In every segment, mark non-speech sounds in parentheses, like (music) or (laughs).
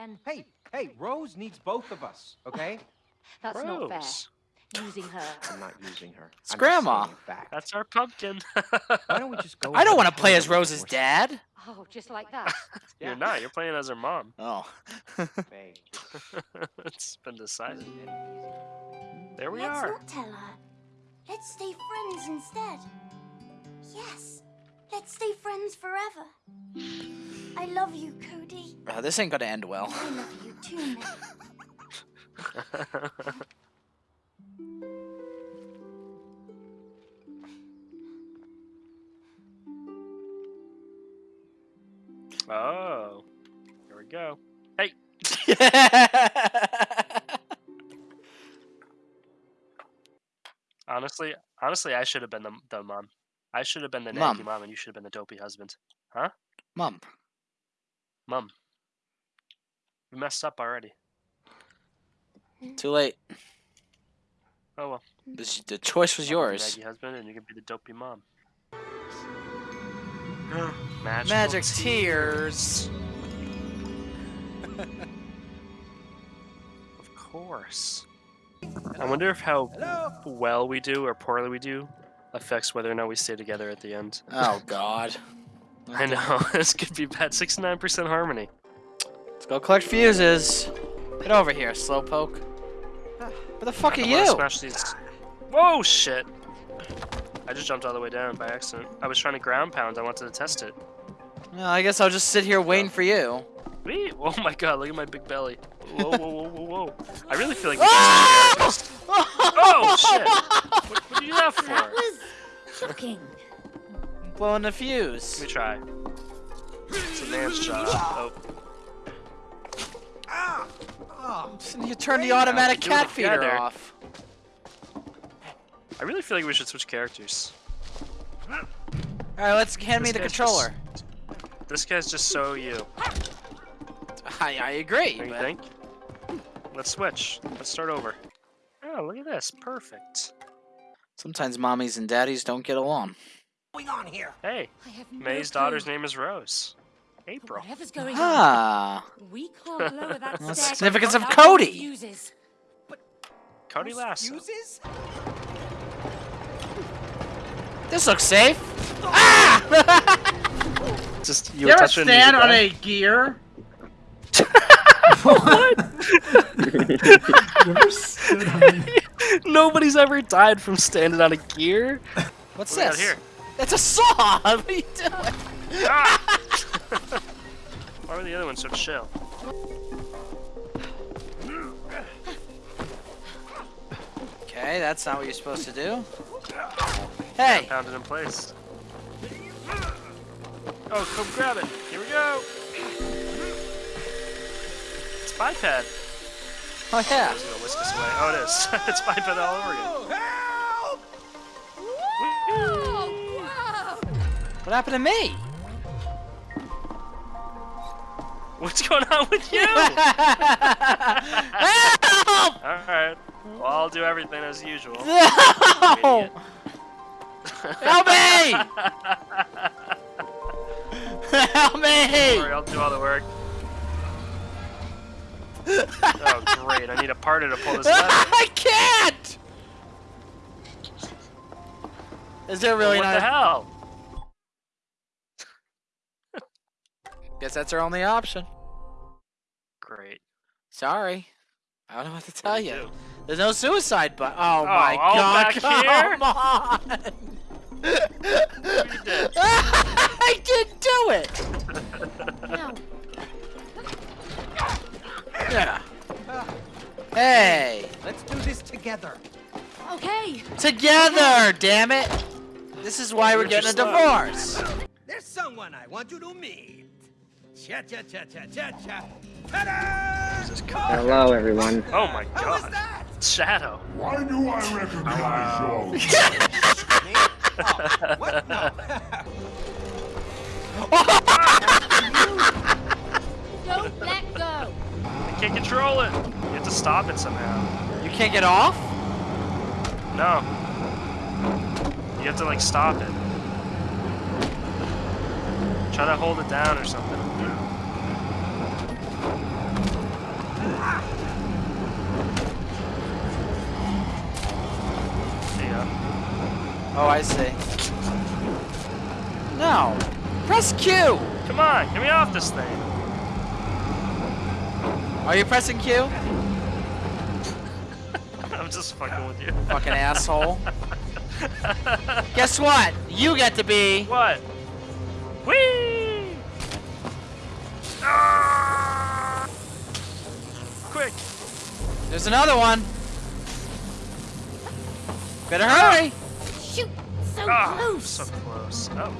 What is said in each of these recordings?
again. Hey, hey, Rose needs both of us, okay? (laughs) That's not fair. Rose. Using her. I'm not using her. It's I'm Grandma. That's our pumpkin. Why don't we just go? (laughs) I don't want to play as Rose's dad. Oh, just like that. (laughs) You're not. You're playing as her mom. Oh. It's been decided. just take it easy. There we Let's are. not tell her. Let's stay friends instead. Yes, let's stay friends forever. I love you, Cody. Uh, this ain't gonna end well. I love you too, May. (laughs) oh. Here we go. Hey. Honestly, honestly, I should have been the, the mom. I should have been the Mom. mom, and you should have been the dopey husband. Huh? Mom. Mom. We messed up already. Too late. Oh well. This, the choice was I'll be the yours. Naggy husband, and you can be the dopey mom. (gasps) Magical Magic tea. tears. (laughs) Of course. I wonder if how Hello. well we do or poorly we do affects whether or not we stay together at the end. Oh God. (laughs) I know (laughs) this could be bad. Sixty-nine percent harmony. Let's go collect fuses. Get over here, slowpoke. Where the fuck are I wanna you? Smash these. Whoa, shit! I just jumped all the way down by accident. I was trying to ground pound. I wanted to test it. Well, I guess I'll just sit here waiting for you. Wait! (laughs) Oh my god! Look at my big belly. Whoa, whoa, whoa, whoa, whoa! I really feel like we should switch characters. Oh shit! What, what did you do that for? That was shocking. Blowing the fuse. Let me try. It's a man's job. Oh, You turn the automatic do cat feeder off. I really feel like we should switch characters. All right, let's hand me the controller. just- This guy's just so you. I, I agree. Don't you but- think? Let's switch. Let's start over. Oh, look at this. Perfect. Sometimes mommies and daddies don't get along. What's going on here? Hey, I have no May's daughter's name is Rose. April. Whatever's going on, Ah, we can't (laughs) lower that Well, the significance of without Cody. Fuses. Cody Lasso. Fuses? this looks safe. Ah! (laughs) Just you You ever stand the on a gear? (laughs) What? Nobody's ever died from standing on a gear. What's What do we got this? here? It's a saw. (laughs) What are you doing? Ah! (laughs) Why were the other ones so chill? Okay, that's not what you're supposed to do. Hey, Pounded in place. Oh, come grab it. Here we go. It's biped. oh yeah. It's gonna whisk us away. Oh, it is. (laughs) it's biped all over again. What happened to me? What's going on with you? Help! Alright. Well, I'll do everything as usual. (laughs) No! Help me! Help me! Sorry, I'll do all the work. Oh, great. I need a partner to pull this (laughs) lever. I can't! Is there really what not? the hell? Guess that's our only option. Great. Sorry. I don't know what to tell What you. do? There's no suicide button. Oh, Oh, my all god, back here? come on! You (laughs) did. I didn't do it! Now, (laughs) Yeah. Hey! Let's do this together. okay. Together, damn it! This is why we're You're getting a slow. divorce. There's someone I want you to meet. Cha cha cha cha cha cha. Oh. Hello, everyone. Oh my How was god. that? Shadow. Why do I recognize your (laughs) Oh, what? No. (laughs) Oh! Don't let go. I can't control it. You have to stop it somehow. You can't get off? No. You have to like stop it. Try to hold it down or something. Ya. Oh, I see. No. Press Q. Come on, get me off this thing. Are you pressing Q? (laughs) I'm just fucking with you. Fucking asshole. (laughs) Guess what? You get to be. What? Whee! Ah! Quick! There's another one. Better hurry. Shoot! So Ah, close! so close. Oh. (laughs)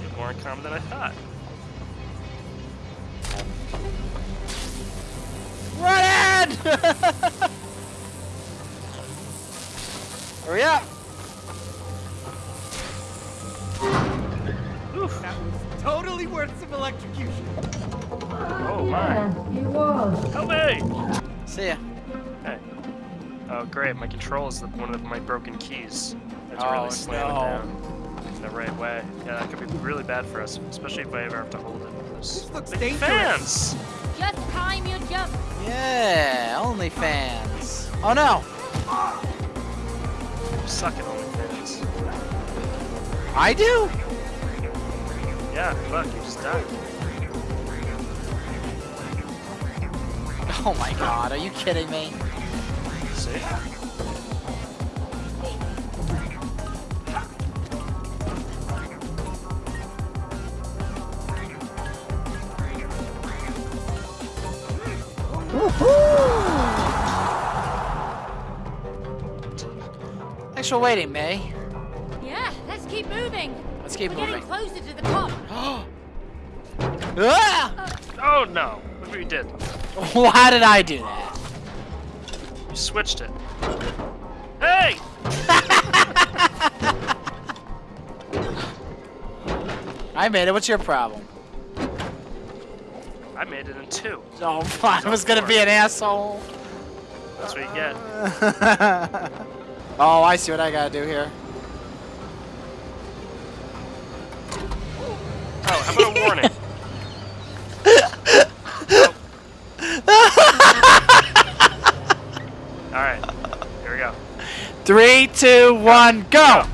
You're More uncommon than I thought. Run in! (laughs) Hurry up. Totally worth some electrocution. Oh my. Help me! See ya. Hey. Oh great, my control is the, one of my broken keys. That's Oh, really slam it no. down in the right way. Yeah, that could be really bad for us, especially if I ever have to hold it. This looks big dangerous. fans! Just time your jump. Yeah, OnlyFans. Oh no, You suck at OnlyFans. I do. Yeah, fuck, you just died. Oh my god, are you kidding me? See? Thanks for waiting, May. Yeah, let's keep moving. Let's keep We're moving. closer to the top. (gasps) ah! Oh no! Look what you did. (laughs) Why did I do that? You switched it. Hey! (laughs) I made it. What's your problem? I made it in two. Oh, I was gonna be an asshole. That's what you get. (laughs) oh, I see what I gotta do here. Oh, how about a warning? Alright, here we go. Three, two, one, go!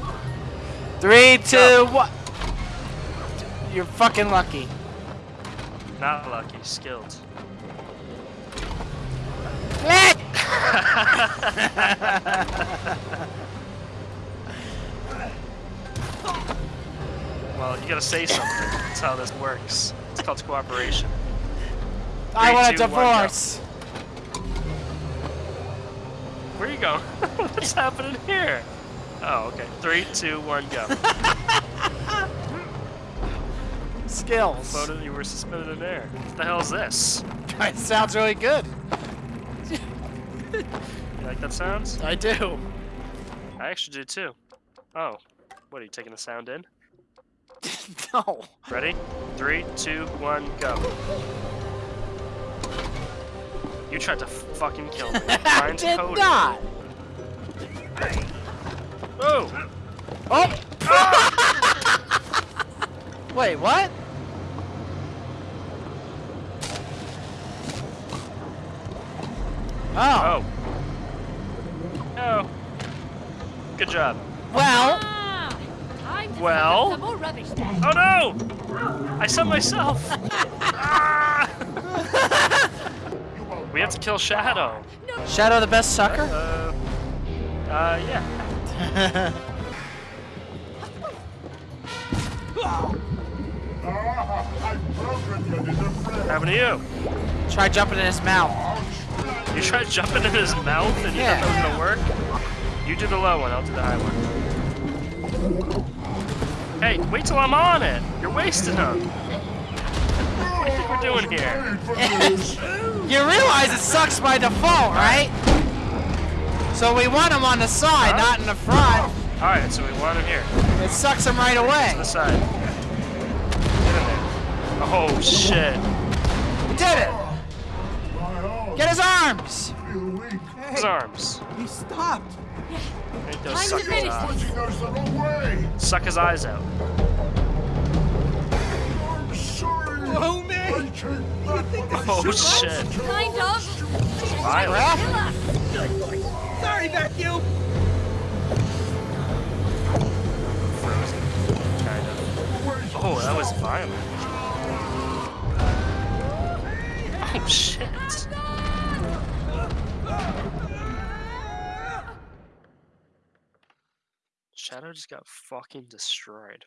Three, two, Go. one. You're fucking lucky. Not lucky, skilled. Let- (laughs) (laughs) Well, you gotta say something. That's how this works. It's called cooperation. I Three, want a two, one, go. divorce. Where you going? (laughs) What's happening here? Oh, okay. Three, two, one, go. Skills. Floated, you were suspended in air. What the hell is this? (laughs) It sounds really good. You like that sounds? I do. I actually do too. Oh. What, are you taking the sound in? (laughs) no. Ready? Three, two, one, go. You tried to fucking kill me. (laughs) I did coded. not. Oh! Oh. (laughs) Wait, what? Oh. Oh. Oh. Good job. Well, Ah, Well? pick up some more rubbish then. Oh no! I sent myself! Ah! (laughs) (laughs) we have to kill Shadow. Shadow the best sucker? Uh, uh, yeah. (laughs) Ah, you. Happened to you? Try jumping in his mouth. You tried jumping in his mouth and you Yeah. thought that was gonna work? You do the low one, I'll do the high one. Hey, wait till I'm on it! You're wasting them! What do you think we're doing here? Paid for this. (laughs) You realize it sucks by default, right? So we want him on the side, Huh? not in the front. Alright, so we want him here. It sucks him right To away. the side. Get in there. Oh shit. We did it. Get his arms. feel weak. His arms. He stopped. Make those Time to suck his eyes. Punching us the wrong way. Suck his eyes out. I'm sorry. Whoa, man! Breaking Oh shit. Kind of. Violent. Killer. Sorry, vacuum. Kind of. Oh, that was violent. Oh shit. Shadow just got fucking destroyed.